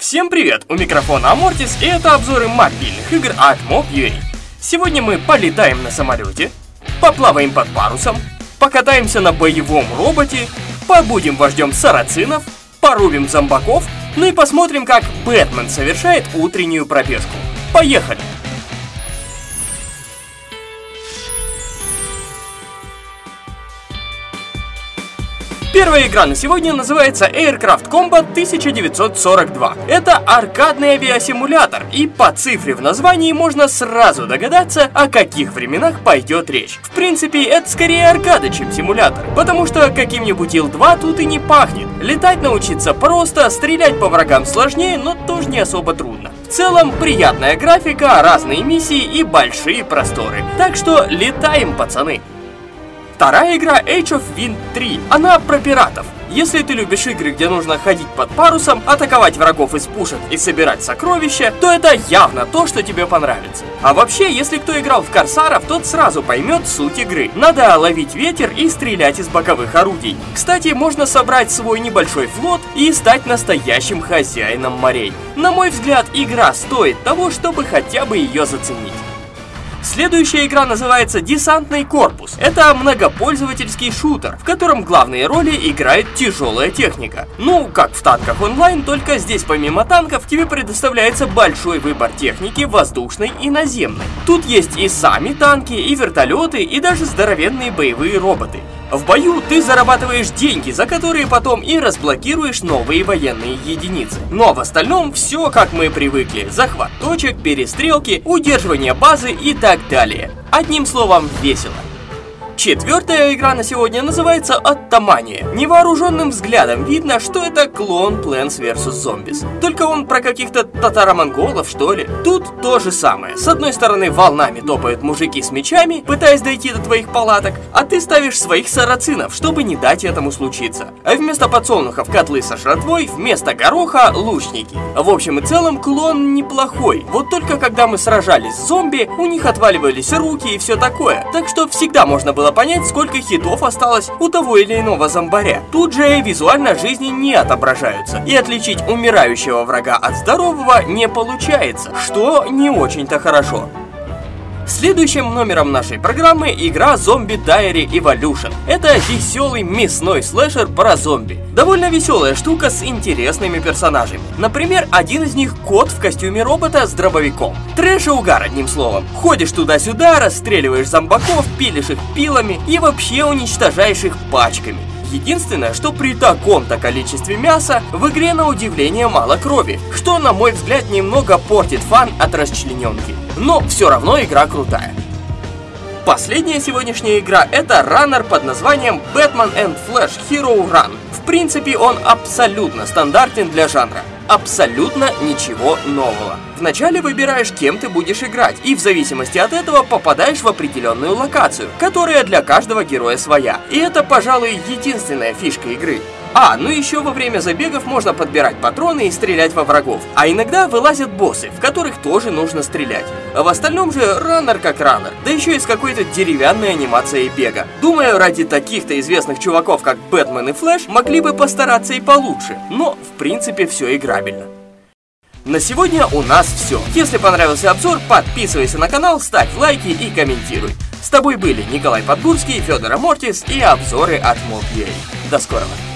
Всем привет! У микрофона Амортис и это обзоры мобильных игр от Mob.ua. Сегодня мы полетаем на самолете, поплаваем под парусом, покатаемся на боевом роботе, побудем вождем сарацинов, порубим зомбаков, ну и посмотрим, как Бэтмен совершает утреннюю пробежку. Поехали! Первая игра на сегодня называется Aircraft Combat 1942. Это аркадный авиасимулятор, и по цифре в названии можно сразу догадаться, о каких временах пойдет речь. В принципе, это скорее аркада, чем симулятор, потому что каким-нибудь Ил-2 тут и не пахнет. Летать научиться просто, стрелять по врагам сложнее, но тоже не особо трудно. В целом, приятная графика, разные миссии и большие просторы. Так что летаем, пацаны! Вторая игра Age of Wind 3. Она про пиратов. Если ты любишь игры, где нужно ходить под парусом, атаковать врагов из пушек и собирать сокровища, то это явно то, что тебе понравится. А вообще, если кто играл в Корсаров, тот сразу поймет суть игры. Надо ловить ветер и стрелять из боковых орудий. Кстати, можно собрать свой небольшой флот и стать настоящим хозяином морей. На мой взгляд, игра стоит того, чтобы хотя бы ее заценить. Следующая игра называется «Десантный корпус». Это многопользовательский шутер, в котором главные роли играет тяжелая техника. Ну, как в танках онлайн, только здесь помимо танков тебе предоставляется большой выбор техники воздушной и наземной. Тут есть и сами танки, и вертолеты, и даже здоровенные боевые роботы. В бою ты зарабатываешь деньги, за которые потом и разблокируешь новые военные единицы. Но в остальном все как мы привыкли. Захват точек, перестрелки, удерживание базы и так далее. Одним словом, весело. Четвертая игра на сегодня называется Оттамания. Невооруженным взглядом видно, что это клон Plants vs. Zombies. Только он про каких-то татаро-монголов, что ли. Тут то же самое. С одной стороны волнами топают мужики с мечами, пытаясь дойти до твоих палаток, а ты ставишь своих сарацинов, чтобы не дать этому случиться. А вместо подсолнухов котлы со шратвой, вместо гороха лучники. В общем и целом клон неплохой. Вот только когда мы сражались с зомби, у них отваливались руки и все такое. Так что всегда можно было понять, сколько хитов осталось у того или иного зомбаря. Тут же визуально жизни не отображаются, и отличить умирающего врага от здорового не получается, что не очень-то хорошо. Следующим номером нашей программы игра Zombie Diary Evolution. Это веселый мясной слэшер про зомби. Довольно веселая штука с интересными персонажами. Например, один из них кот в костюме робота с дробовиком. Трэш и угар, одним словом. Ходишь туда-сюда, расстреливаешь зомбаков, пилишь их пилами и вообще уничтожаешь их пачками. Единственное, что при таком-то количестве мяса в игре на удивление мало крови, что на мой взгляд немного портит фан от расчлененки. Но все равно игра крутая. Последняя сегодняшняя игра это раннер под названием Batman and Flash Hero Run. В принципе он абсолютно стандартен для жанра абсолютно ничего нового. Вначале выбираешь, кем ты будешь играть, и в зависимости от этого попадаешь в определенную локацию, которая для каждого героя своя. И это, пожалуй, единственная фишка игры. А, ну еще во время забегов можно подбирать патроны и стрелять во врагов. А иногда вылазят боссы, в которых тоже нужно стрелять. А в остальном же раннер как раннер, да еще и с какой-то деревянной анимацией бега. Думаю, ради таких-то известных чуваков, как Бэтмен и Флэш, могли бы постараться и получше. Но, в принципе, все играбельно. На сегодня у нас все. Если понравился обзор, подписывайся на канал, ставь лайки и комментируй. С тобой были Николай Подгурский, Федор Амортис и обзоры от Mob.ua. До скорого!